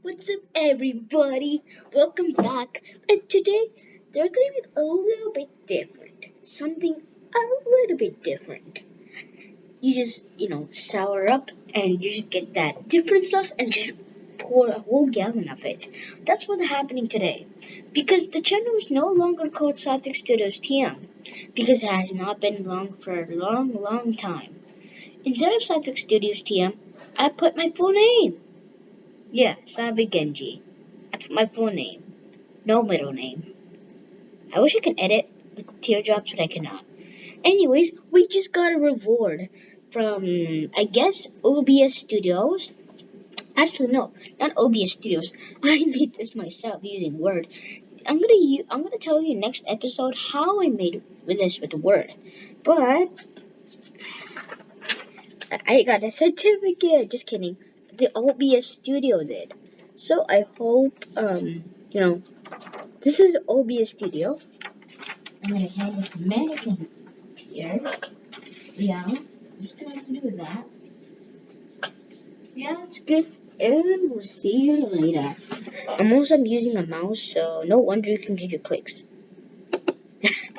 What's up, everybody? Welcome back. And today, they're to be a little bit different. Something a little bit different. You just, you know, sour up and you just get that different sauce and just pour a whole gallon of it. That's what's happening today. Because the channel is no longer called Satic Studios TM. Because it has not been long for a long, long time. Instead of Satic Studios TM, I put my full name. Yeah, Savi Genji. I put my full name. No middle name. I wish I could edit with teardrops, but I cannot. Anyways, we just got a reward from, I guess, OBS Studios. Actually, no, not OBS Studios. I made this myself using Word. I'm gonna I'm gonna tell you next episode how I made with this with Word. But I got a certificate. Just kidding the OBS Studio did. So I hope, um, you know, this is OBS Studio. I'm gonna have this mannequin here. Yeah, just gonna have to do with that. Yeah, it's good. And we'll see you later. I'm also using a mouse, so no wonder you can get your clicks.